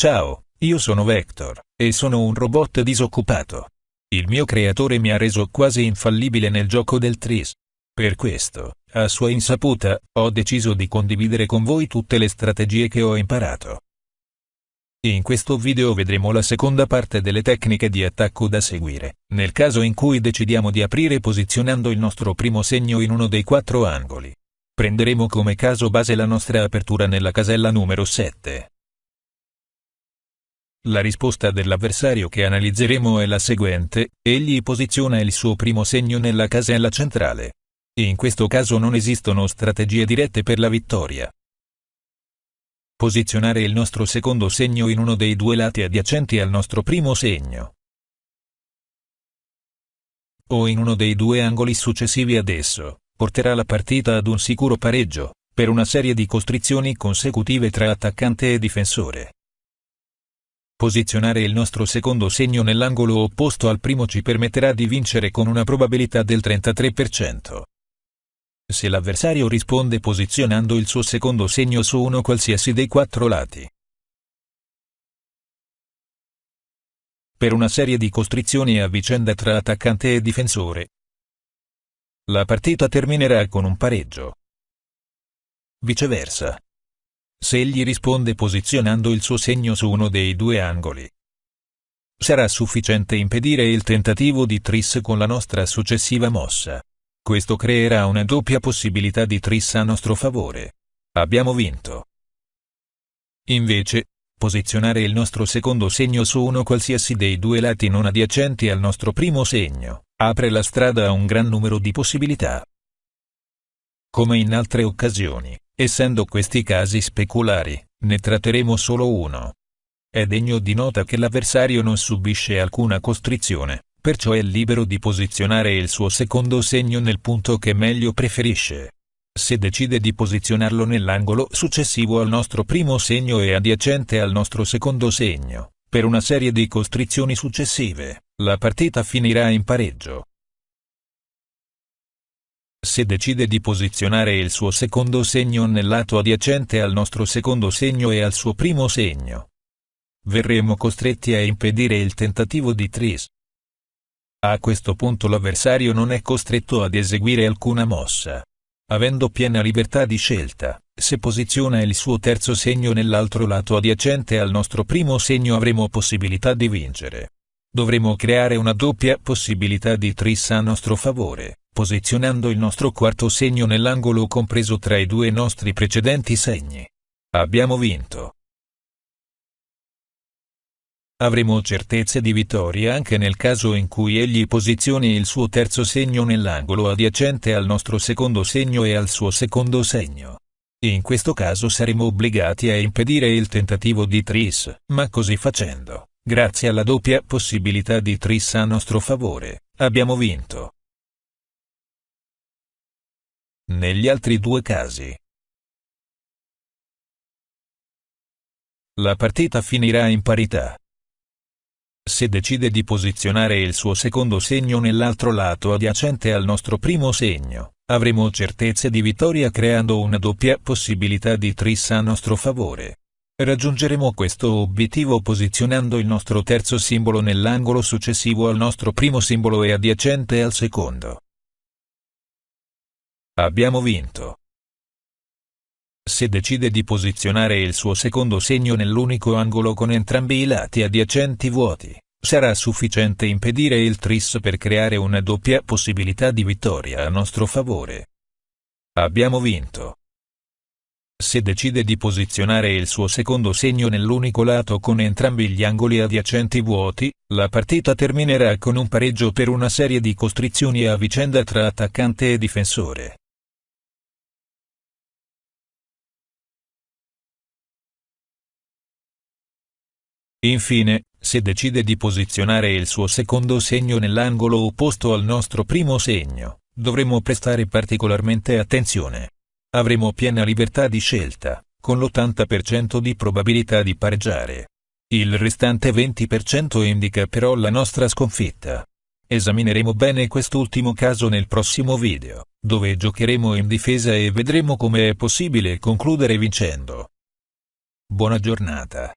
Ciao, io sono Vector, e sono un robot disoccupato. Il mio creatore mi ha reso quasi infallibile nel gioco del Tris. Per questo, a sua insaputa, ho deciso di condividere con voi tutte le strategie che ho imparato. In questo video vedremo la seconda parte delle tecniche di attacco da seguire, nel caso in cui decidiamo di aprire posizionando il nostro primo segno in uno dei quattro angoli. Prenderemo come caso base la nostra apertura nella casella numero 7. La risposta dell'avversario che analizzeremo è la seguente, egli posiziona il suo primo segno nella casella centrale. In questo caso non esistono strategie dirette per la vittoria, Posizionare il nostro secondo segno in uno dei due lati adiacenti al nostro primo segno. O in uno dei due angoli successivi ad esso, porterà la partita ad un sicuro pareggio, per una serie di costrizioni consecutive tra attaccante e difensore. Posizionare il nostro secondo segno nell'angolo opposto al primo ci permetterà di vincere con una probabilità del 33% se l'avversario risponde posizionando il suo secondo segno su uno qualsiasi dei quattro lati. Per una serie di costrizioni a vicenda tra attaccante e difensore. La partita terminerà con un pareggio. Viceversa. Se egli risponde posizionando il suo segno su uno dei due angoli. Sarà sufficiente impedire il tentativo di tris con la nostra successiva mossa. Questo creerà una doppia possibilità di tris a nostro favore. Abbiamo vinto. Invece, posizionare il nostro secondo segno su uno qualsiasi dei due lati non adiacenti al nostro primo segno, apre la strada a un gran numero di possibilità. Come in altre occasioni, essendo questi casi speculari, ne tratteremo solo uno. È degno di nota che l'avversario non subisce alcuna costrizione, perciò è libero di posizionare il suo secondo segno nel punto che meglio preferisce. Se decide di posizionarlo nell'angolo successivo al nostro primo segno e adiacente al nostro secondo segno, per una serie di costrizioni successive, la partita finirà in pareggio. Se decide di posizionare il suo secondo segno nel lato adiacente al nostro secondo segno e al suo primo segno, verremo costretti a impedire il tentativo di tris, a questo punto l'avversario non è costretto ad eseguire alcuna mossa. Avendo piena libertà di scelta, se posiziona il suo terzo segno nell'altro lato adiacente al nostro primo segno avremo possibilità di vincere. Dovremo creare una doppia possibilità di tris a nostro favore, posizionando il nostro quarto segno nell'angolo compreso tra i due nostri precedenti segni. Abbiamo vinto. Avremo certezze di vittoria anche nel caso in cui egli posizioni il suo terzo segno nell'angolo adiacente al nostro secondo segno e al suo secondo segno. In questo caso saremo obbligati a impedire il tentativo di tris, ma così facendo, grazie alla doppia possibilità di tris a nostro favore, abbiamo vinto. Negli altri due casi, la partita finirà in parità. Se decide di posizionare il suo secondo segno nell'altro lato adiacente al nostro primo segno, avremo certezze di vittoria creando una doppia possibilità di tris a nostro favore. Raggiungeremo questo obiettivo posizionando il nostro terzo simbolo nell'angolo successivo al nostro primo simbolo e adiacente al secondo. Abbiamo vinto se decide di posizionare il suo secondo segno nell'unico angolo con entrambi i lati adiacenti vuoti, sarà sufficiente impedire il tris per creare una doppia possibilità di vittoria a nostro favore. Abbiamo vinto. Se decide di posizionare il suo secondo segno nell'unico lato con entrambi gli angoli adiacenti vuoti, la partita terminerà con un pareggio per una serie di costrizioni a vicenda tra attaccante e difensore. Infine, se decide di posizionare il suo secondo segno nell'angolo opposto al nostro primo segno, dovremo prestare particolarmente attenzione. Avremo piena libertà di scelta, con l'80% di probabilità di pareggiare. Il restante 20% indica però la nostra sconfitta. Esamineremo bene quest'ultimo caso nel prossimo video, dove giocheremo in difesa e vedremo come è possibile concludere vincendo. Buona giornata.